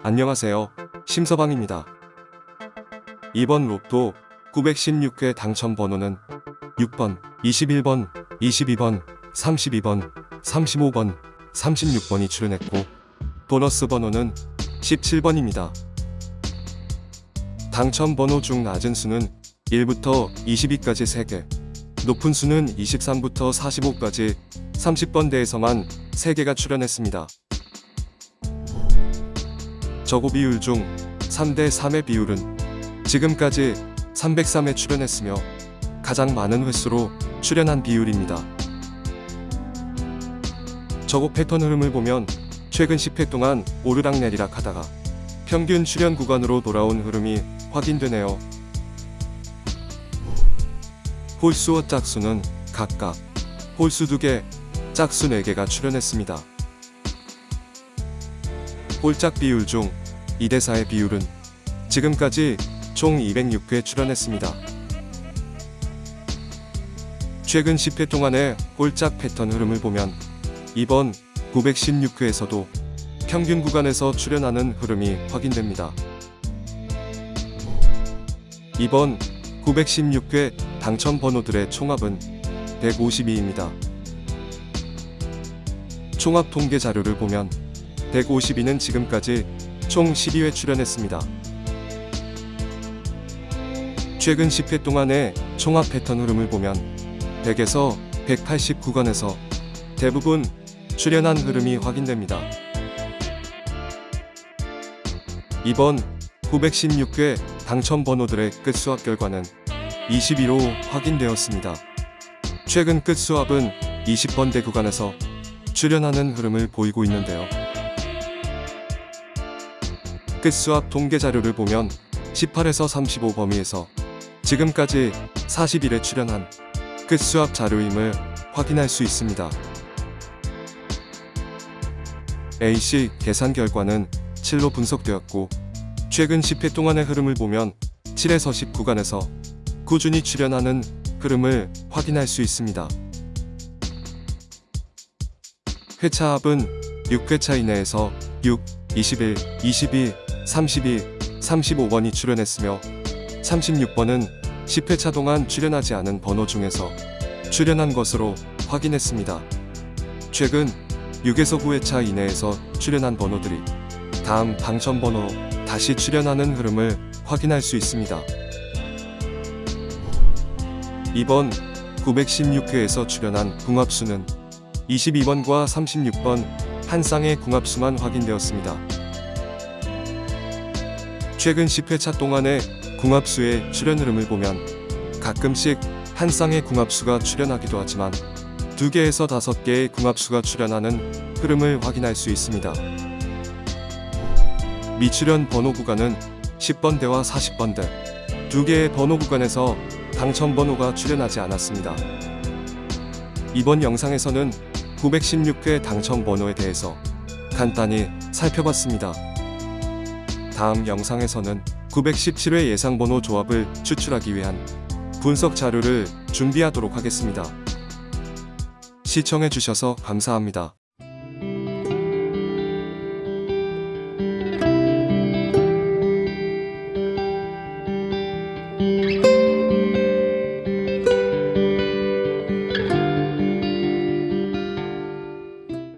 안녕하세요. 심서방입니다. 이번 로또 916회 당첨 번호는 6번, 21번, 22번, 32번, 35번, 36번이 출연했고 보너스 번호는 17번입니다. 당첨 번호 중 낮은 수는 1부터 22까지 3개, 높은 수는 23부터 45까지 30번대에서만 3개가 출연했습니다. 저고 비율 중 3대 3의 비율은 지금까지 303회 출연했으며 가장 많은 횟수로 출연한 비율입니다. 저고 패턴 흐름을 보면 최근 10회 동안 오르락내리락 하다가 평균 출연 구간으로 돌아온 흐름이 확인되네요. 홀수와 짝수는 각각 홀수 2개, 짝수 4개가 출연했습니다. 홀짝 비율 중 2대4의 비율은 지금까지 총 206회 출연했습니다. 최근 10회 동안의 홀짝 패턴 흐름을 보면 이번 916회에서도 평균 구간에서 출연하는 흐름이 확인됩니다. 이번 916회 당첨 번호들의 총합은 152입니다. 총합 통계 자료를 보면 152는 지금까지 총 12회 출연했습니다. 최근 10회 동안의 총합 패턴 흐름을 보면 100에서 180 구간에서 대부분 출연한 흐름이 확인됩니다. 이번 916회 당첨 번호들의 끝 수합 결과는 21호 확인되었습니다. 최근 끝 수합은 20번대 구간에서 출연하는 흐름을 보이고 있는데요. 끝수합 통계 자료를 보면 18에서 35 범위에서 지금까지 40일에 출연한 끝수합 자료임을 확인할 수 있습니다. A씨 계산 결과는 7로 분석되었고 최근 10회 동안의 흐름을 보면 7에서 10 구간에서 꾸준히 출연하는 흐름을 확인할 수 있습니다. 회차 합은 6회차 이내에서 6, 21, 22, 32, 35번이 출연했으며 36번은 10회차 동안 출연하지 않은 번호 중에서 출연한 것으로 확인했습니다. 최근 6에서 9회차 이내에서 출연한 번호들이 다음 당첨 번호로 다시 출연하는 흐름을 확인할 수 있습니다. 이번 916회에서 출연한 궁합수는 22번과 36번 한 쌍의 궁합수만 확인되었습니다. 최근 10회차 동안의 궁합수의 출연 흐름을 보면 가끔씩 한 쌍의 궁합수가 출연하기도 하지만 2개에서 5개의 궁합수가 출연하는 흐름을 확인할 수 있습니다. 미출연 번호 구간은 10번대와 40번대 2개의 번호 구간에서 당첨 번호가 출연하지 않았습니다. 이번 영상에서는 916회 당첨 번호에 대해서 간단히 살펴봤습니다. 다음 영상에서는 917회 예상 번호 조합을 추출하기 위한 분석 자료를 준비하도록 하겠습니다. 시청해주셔서 감사합니다.